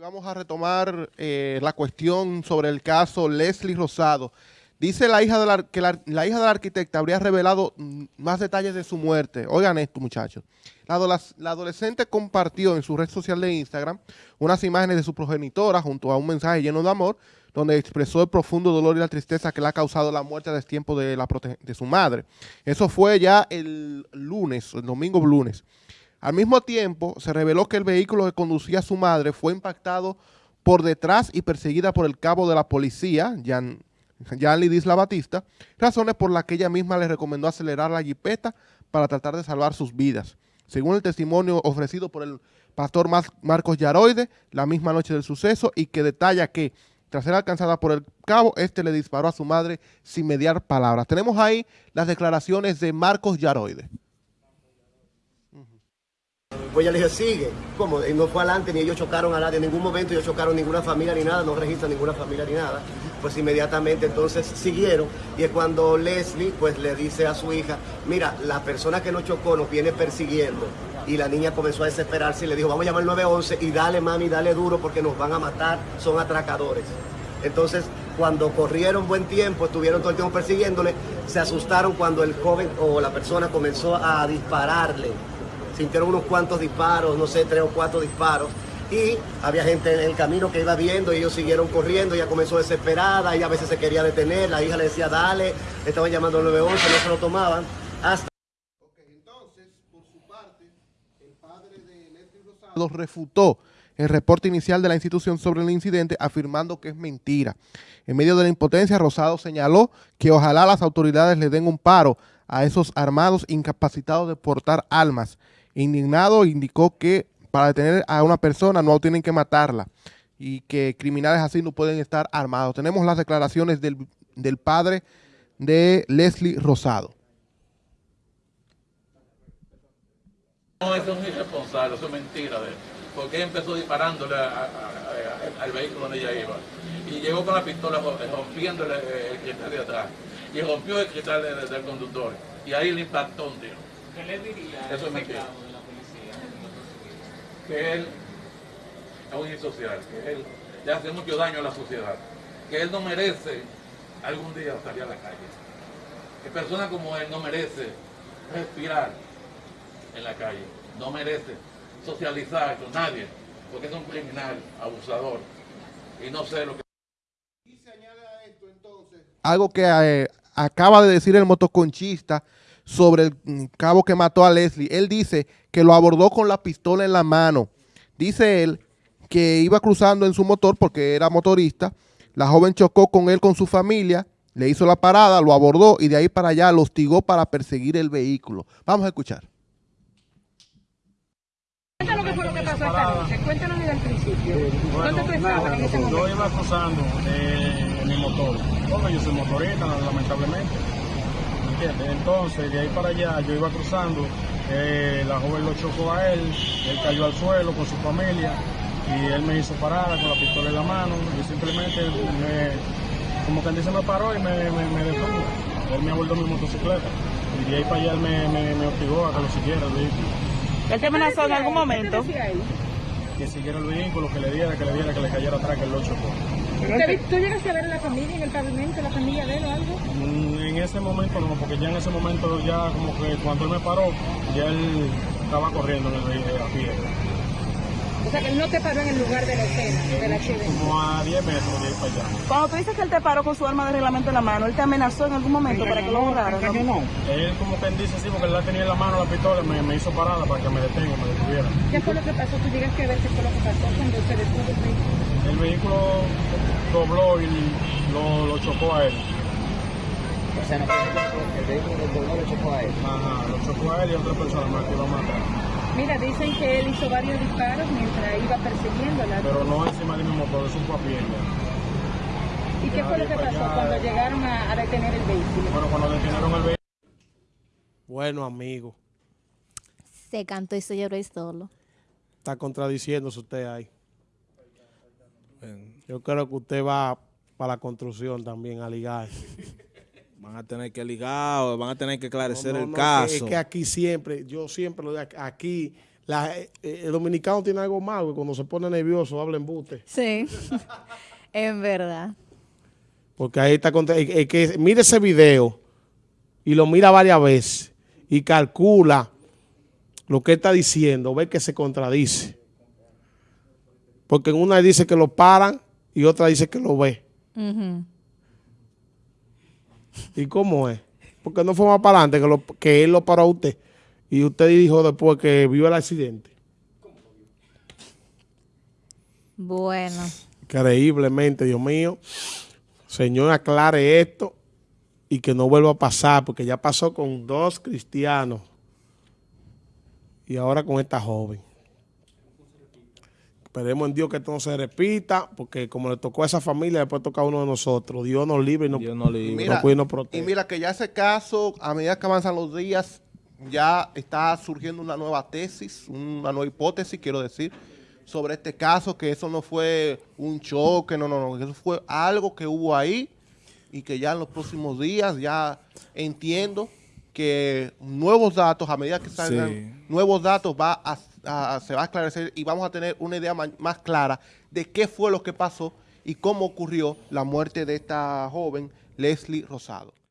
Vamos a retomar eh, la cuestión sobre el caso Leslie Rosado. Dice la hija de la, que la, hija de la arquitecta habría revelado mm, más detalles de su muerte. Oigan esto, muchachos. La, la, adolescente compartió en su red social de Instagram unas imágenes de su progenitora junto a un mensaje lleno de amor, donde expresó el profundo dolor y la tristeza que le ha causado la muerte a destiempo de, la de su madre. Eso fue ya el lunes, el domingo lunes. Al mismo tiempo, se reveló que el vehículo que conducía su madre fue impactado por detrás y perseguida por el cabo de la policía, Jan, Jan Lidisla Batista, razones por las que ella misma le recomendó acelerar la jipeta para tratar de salvar sus vidas. Según el testimonio ofrecido por el pastor Marcos Yaroide, la misma noche del suceso, y que detalla que, tras ser alcanzada por el cabo, este le disparó a su madre sin mediar palabras. Tenemos ahí las declaraciones de Marcos Yaroide. Pues ella le dije, sigue. ¿Cómo? Y no fue adelante, ni ellos chocaron a nadie. En ningún momento ellos chocaron ninguna familia ni nada, no registran ninguna familia ni nada. Pues inmediatamente entonces siguieron. Y es cuando Leslie pues le dice a su hija, mira, la persona que nos chocó nos viene persiguiendo. Y la niña comenzó a desesperarse y le dijo, vamos a llamar al 911 y dale mami, dale duro porque nos van a matar, son atracadores. Entonces, cuando corrieron buen tiempo, estuvieron todo el tiempo persiguiéndole, se asustaron cuando el joven o la persona comenzó a dispararle sintieron unos cuantos disparos, no sé, tres o cuatro disparos. Y había gente en el camino que iba viendo y ellos siguieron corriendo, ella comenzó desesperada, y a veces se quería detener, la hija le decía dale, estaban llamando al 911, no se lo tomaban, hasta... Ok, entonces, por su parte, el padre de Leslie Rosado refutó el reporte inicial de la institución sobre el incidente, afirmando que es mentira. En medio de la impotencia, Rosado señaló que ojalá las autoridades le den un paro a esos armados incapacitados de portar armas Indignado, indicó que para detener a una persona no tienen que matarla y que criminales así no pueden estar armados. Tenemos las declaraciones del, padre de Leslie Rosado. No, eso es irresponsable, eso es mentira de porque empezó disparándole al vehículo donde ella iba. Y llegó con la pistola rompiéndole el cristal de atrás. Y rompió el cristal del, conductor. Y ahí le impactó un tiro. ¿Qué le diría? Eso es mentira que él es un insocial, que él le hace mucho daño a la sociedad, que él no merece algún día salir a la calle. Que persona como él no merece respirar en la calle, no merece socializar con nadie, porque es un criminal, abusador, y no sé lo que... Y se añade a esto entonces algo que eh, acaba de decir el motoconchista, sobre el mm, cabo que mató a Leslie. Él dice que lo abordó con la pistola en la mano. Dice él que iba cruzando en su motor porque era motorista. La joven chocó con él con su familia, le hizo la parada, lo abordó y de ahí para allá lo hostigó para perseguir el vehículo. Vamos a escuchar. Cuéntanos qué fue lo que pasó esta noche. Cuéntanos desde el principio. ¿Dónde tú estabas en ese momento? Yo iba cruzando eh, en mi motor. Bueno, yo soy motorista, lamentablemente. Entonces, de ahí para allá, yo iba cruzando, eh, la joven lo chocó a él, él cayó al suelo con su familia y él me hizo parada con la pistola en la mano y simplemente me, como que dice me paró y me, me, me detuvo. Él me abordó mi motocicleta y de ahí para allá él me, me, me obligó a que lo siguiera el vehículo. ¿Él te amenazó en algún momento? Que siguiera el vehículo, que le diera, que le diera, que le cayera atrás, que él lo chocó. ¿Tú llegaste a ver a la familia en el pavimento, la familia de él o algo? Mm, en ese momento no, porque ya en ese momento ya como que cuando él me paró, ya él estaba corriendo en el, a pie. O sea, que él no te paró en el lugar de la escena, de la accidente. Como a 10 metros de ahí para allá. Cuando tú dices que él te paró con su arma de reglamento en la mano, ¿él te amenazó en algún momento para que lo borraran? No, no. Él como que dice sí, porque él la tenía en la mano la pistola, me, me hizo parada para que me detenga, me detuviera. ¿Qué fue lo que pasó? Tú llegaste a ver qué fue lo que pasó cuando se detuvo el vehículo. El vehículo dobló y lo, lo chocó a él. O sea, no el vehículo dobló lo chocó a él. Ajá, lo chocó a él y a otra persona más que matar. Mira, dicen que él hizo varios disparos mientras iba persiguiéndola. Pero no encima de mi motor, fue a pie ¿Y qué fue lo que pasó cuando llegaron a, a, detener el vehículo? Bueno, cuando detenieron el vehículo. Bueno, amigo. Se cantó y se lloró solo. Está contradiciéndose usted ahí. Yo creo que usted va para la construcción también a ligar. Van a tener que ligar o van a tener que esclarecer el caso. es que aquí siempre, yo siempre lo digo, aquí La, eh, el dominicano tiene algo malo, que cuando se pone nervioso habla embuste. Sí, en verdad. Porque ahí está, contra- es- es que mire ese video y lo mira varias veces y calcula lo que está diciendo, ve que se contradice. Porque en una dice que lo paran y otra dice que lo ve. ¿Y cómo es? Porque no fue más para adelante que, lo- que él lo paró a usted. Y usted dijo después que vio el accidente. Bueno, Increíblemente, Dios mío. Señor, aclare esto y que no vuelva a pasar, porque ya pasó con dos cristianos y ahora con esta joven. Esperemos en Dios que esto no se repita, porque como le tocó a esa familia, después toca a uno de nosotros. Dios nos libre y nos, Dios no Y libre. mira, nos cuide y nos y protege. mira que ya ese caso, a medida que avanzan los días, ya está surgiendo una nueva tesis, una nueva hipótesis, quiero decir, sobre este caso, que eso no fue un choque, no, no, no, eso fue algo que hubo ahí y que ya en los próximos días ya entiendo que nuevos datos, a medida que salgan Sí. nuevos datos, va a, se va a esclarecer y vamos a tener una idea más clara de qué fue lo que pasó y cómo ocurrió la muerte de esta joven Leslie Rosado.